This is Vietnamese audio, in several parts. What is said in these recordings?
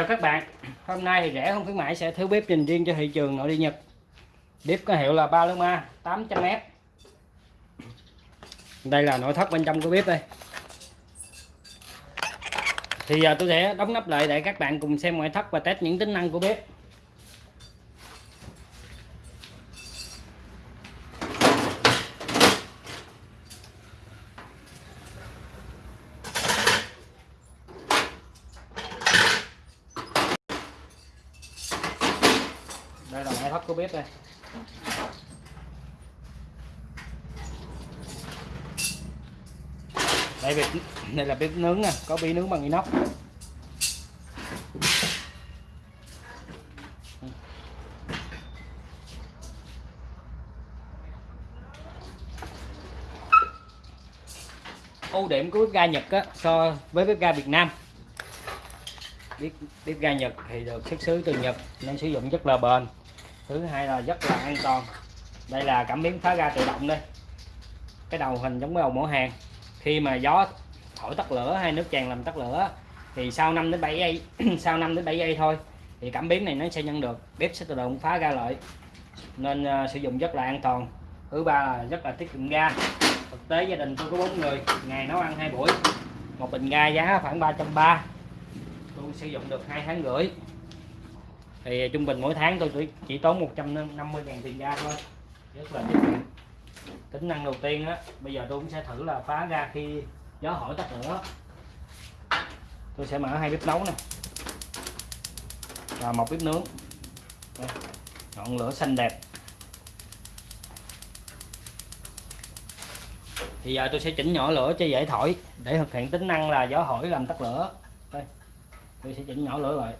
Chào các bạn. Hôm nay thì rẻ không khuyến mãi sẽ thử bếp dành riêng cho thị trường nội địa Nhật. Bếp có hiệu là Paloma 800M Đây là nội thất bên trong của bếp đây. Thì giờ tôi sẽ đóng nắp lại để các bạn cùng xem ngoại thất và test những tính năng của bếp. Đây là máy hấp của bếp đây. Đây bếp đây là bếp nướng nè có bí nướng bằng inox. Ưu điểm của bếp ga Nhật á, so với bếp ga Việt Nam. Bếp, bếp ga Nhật thì được xuất xứ từ Nhật nên sử dụng rất là bền thứ hai là rất là an toàn. Đây là cảm biến phá ga tự động đây. Cái đầu hình giống cái đầu mỏ hàng. Khi mà gió thổi tắt lửa hay nước tràn làm tắt lửa thì sau 5 đến 7 giây sau 5 đến 7 giây thôi thì cảm biến này nó sẽ nhận được bếp sẽ tự động phá ga lại. Nên uh, sử dụng rất là an toàn. Thứ ba là rất là tiết kiệm ga. Thực tế gia đình tôi có bốn người ngày nấu ăn hai buổi. Một bình ga giá khoảng 330 tôi sử dụng được hai tháng rưỡi thì trung bình mỗi tháng tôi chỉ, tốn 150 ngàn tiền ga thôi. Rất là tiết kiệm. Tính năng đầu tiên á bây giờ tôi cũng sẽ thử là phá ra khi gió hỏi tắt lửa. Tôi sẽ mở hai bếp nấu nè. Và một bếp nướng. Đây, ngọn lửa xanh đẹp. Thì giờ tôi sẽ chỉnh nhỏ lửa cho dễ thổi để thực hiện tính năng là gió hỏi làm tắt lửa. Đây tôi sẽ chỉnh nhỏ lửa lại.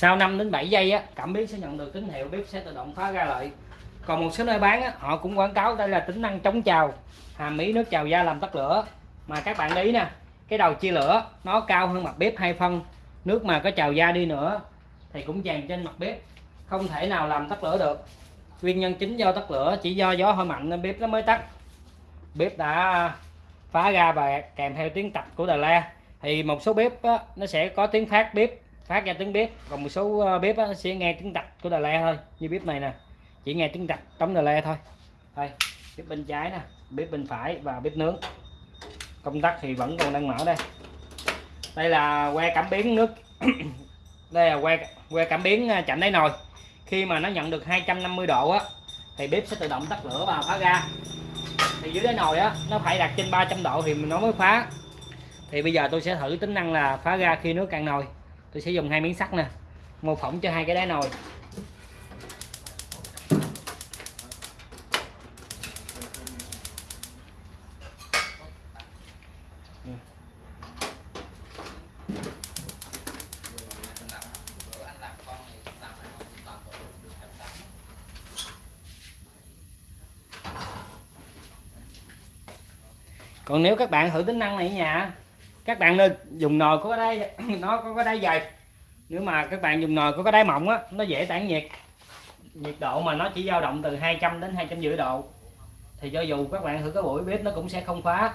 Sau 5 đến 7 giây á cảm biến sẽ nhận được tín hiệu bếp sẽ tự động phá ra lại còn một số nơi bán á, họ cũng quảng cáo đây là tính năng chống trào hàm ý nước trào da làm tắt lửa. Mà các bạn ý nè cái đầu chia lửa nó cao hơn mặt bếp hai phân. Nước mà có trào da đi nữa thì cũng tràn trên mặt bếp không thể nào làm tắt lửa được. Nguyên nhân chính do tắt lửa chỉ do gió hơi mạnh nên bếp nó mới tắt. Bếp đã phá ra và kèm theo tiếng tạch của đà la. Thì một số bếp á, nó sẽ có tiếng phát bếp phát ra tiếng bếp. Còn một số ờ, bếp á, sẽ nghe tiếng tạch của đà le thôi. Như bếp này nè chỉ nghe tiếng tạch trống đà le thôi. Đây bếp bên trái nè bếp bên phải và bếp nướng. Công tắc thì vẫn còn đang mở đây. Đây là que cảm biến nước. Đây là que que cảm biến à, chạm đáy nồi. Khi mà nó nhận được 250 độ á thì bếp sẽ tự động tắt lửa và phá ra. Thì dưới đáy nồi á nó phải đặt trên 300 độ thì nó mới phá. Thì bây giờ tôi sẽ thử tính năng là phá ra khi nước cạn nồi tôi sẽ dùng hai miếng sắt nè, mô phỏng cho hai cái đáy nồi. Còn nếu các bạn thử tính năng này ở nhà các bạn nên dùng nồi có cái đáy, nó có cái đáy dày. Nếu mà các bạn dùng nồi có cái đáy mỏng á, nó dễ tản nhiệt. Nhiệt độ mà nó chỉ dao động từ 200 đến 250 độ. Thì cho dù các bạn thử cái buổi bếp nó cũng sẽ không phá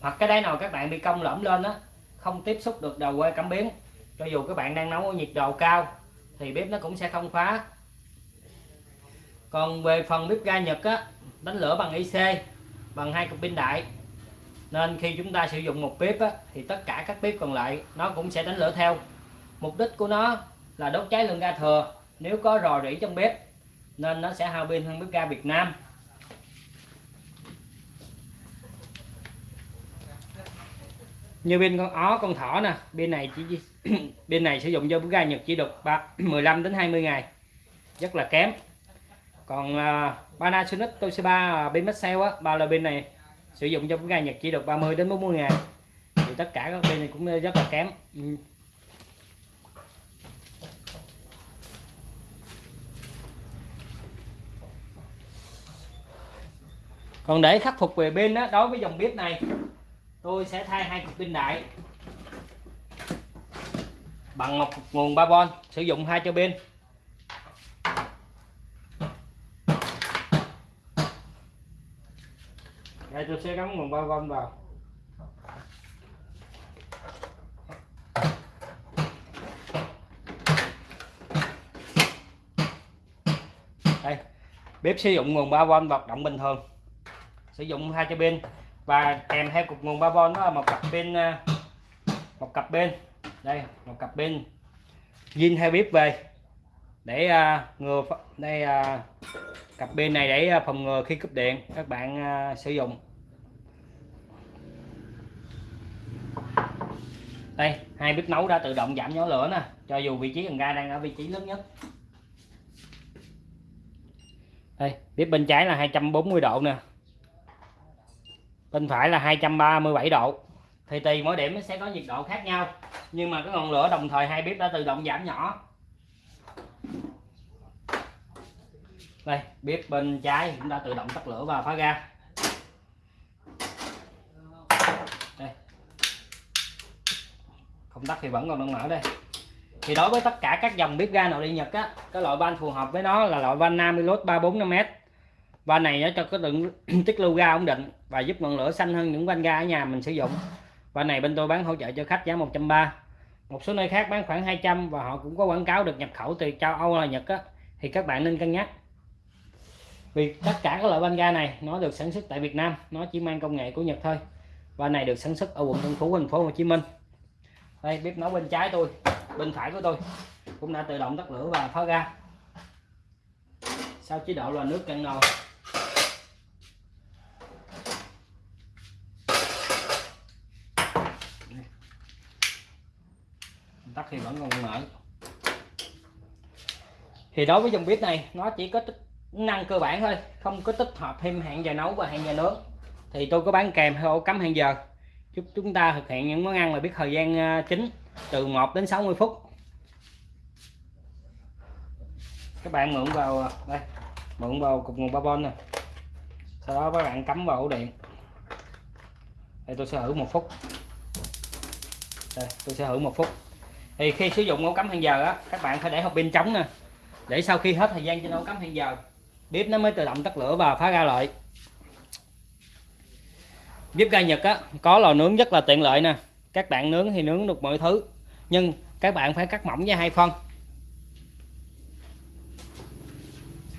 hoặc cái đáy nồi các bạn bị cong lõm lên á, không tiếp xúc được đầu que cảm biến cho dù các bạn đang nấu ở nhiệt độ cao, thì bếp nó cũng sẽ không phá còn về phần bếp ga Nhật á đánh lửa bằng IC bằng hai cục pin đại. Nên khi chúng ta sử dụng một bếp á, thì tất cả các bếp còn lại nó cũng sẽ đánh lửa theo. Mục đích của nó là đốt cháy lượng ga thừa. Nếu có rò rỉ trong bếp nên nó sẽ hao pin hơn bếp ga Việt Nam. Như pin con ó con thỏ nè pin này chỉ pin này sử dụng cho bếp ga Nhật chỉ được 15 đến 20 ngày. Rất là kém còn à, uh, Panasonic Toshiba bên mất sale á ba là pin này sử dụng trong cái ngày Nhật chỉ được 30 đến 40 ngày. Thì tất cả các pin này cũng rất là kém. Ừ. còn để khắc phục về pin đó đối với dòng bếp này tôi sẽ thay hai cục pin đại. Bằng một nguồn 3V sử dụng hai cho pin. Đây tôi sẽ gắn nguồn 3V vào. Đây bếp sử dụng nguồn 3V hoạt động bình thường. Sử dụng hai cho pin và kèm theo cục nguồn 3V đó là một cặp pin à, một cặp pin. Đây một cặp pin. Zin theo bếp về để uh, ngừa đây uh, cặp pin này để uh, phòng ngừa khi cúp điện. Các bạn uh, sử dụng. Đây, hai bếp nấu đã tự động giảm nhỏ lửa nè. Cho dù vị trí cần ga đang ở vị trí lớn nhất. Đây, bếp bên trái là 240 độ nè. Bên phải là 237 độ. Thì tùy mỗi điểm nó sẽ có nhiệt độ khác nhau. Nhưng mà cái ngọn lửa đồng thời hai bếp đã tự động giảm nhỏ. Đây, bếp bên trái cũng đã tự động tắt lửa và phá ra đây công tắc thì vẫn còn đang mở đây. Thì đối với tất cả các dòng bếp ga nội địa Nhật á, cái loại van phù hợp với nó là loại van Namilus 345m van này nó cho cái lượng tiết lưu ga ổn định và giúp ngọn lửa xanh hơn những van ga ở nhà mình sử dụng. Van này bên tôi bán hỗ trợ cho khách giá 130 một số nơi khác bán khoảng 200 và họ cũng có quảng cáo được nhập khẩu từ châu Âu là Nhật á. Thì các bạn nên cân nhắc. Vì tất cả các loại van ga này, nó được sản xuất tại Việt Nam, nó chỉ mang công nghệ của Nhật thôi. Van này được sản xuất ở quận Tân Phú, thành phố Hồ Chí Minh đây, bếp nấu bên trái tôi, bên phải của tôi. Cũng đã tự động tắt lửa và phá ga. Sau chế độ là nước cạn nồi. Tắt thì vẫn còn mở thì đối với dòng bếp này, nó chỉ có tích năng cơ bản thôi, không có tích hợp thêm hẹn giờ nấu và hẹn giờ nướng. Thì tôi có bán kèm theo ổ cắm hẹn giờ giúp chúng ta thực hiện những món ăn mà biết thời gian ờ, chính từ 1 đến 60 phút. Các bạn mượn vào ờ, đây, mượn vào cục nguồn 3V này sau đó các bạn cắm vào ổ điện. Đây, tôi sẽ thử một phút. Đây, tôi sẽ thử một phút. Thì khi sử dụng ổ cắm hẹn giờ á, các bạn phải để hộp pin trống nè. Để sau khi hết thời gian trên ổ cắm hẹn giờ, bếp nó mới tự động tắt lửa và phá ra lại bếp ga Nhật á, có lò nướng rất là tiện lợi nè. Các bạn nướng thì nướng được mọi thứ, nhưng các bạn phải cắt mỏng với hai phân.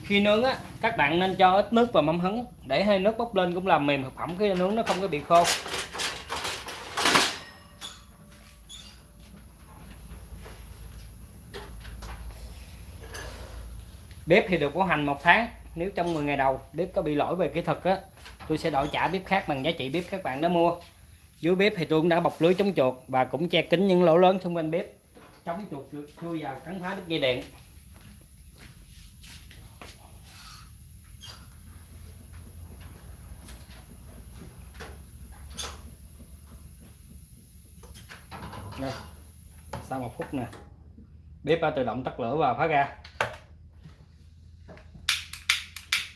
Khi nướng á, các bạn nên cho ít nước vào mâm hứng để hơi nước bốc lên cũng làm mềm thực phẩm khi nướng nó không có bị khô. Bếp thì được bảo hành một tháng, nếu trong 10 ngày đầu, bếp có bị lỗi về kỹ thuật á tôi sẽ đổi trả bếp khác bằng giá trị bếp các bạn đã mua. Dưới bếp thì tôi cũng đã bọc lưới chống chuột và cũng che kín những lỗ lớn xung quanh bếp. Chống chuột chui vào cắn phá đứt dây điện. Đây. Sau một phút nè. Bếp đã tự động tắt lửa và phá ra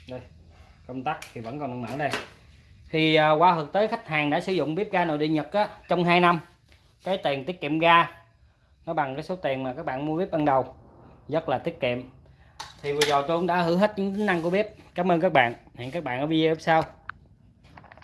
đây công tắc thì vẫn còn đang mở đây. Thì à, qua thực tế khách hàng đã sử dụng bếp ga nội địa Nhật á, trong 2 năm. Cái tiền tiết kiệm ga nó bằng cái số tiền mà các bạn mua bếp ban đầu rất là tiết kiệm. Thì vừa rồi tôi cũng đã thử hết những tính năng của bếp. Cảm ơn các bạn. Hẹn các bạn ở video sau.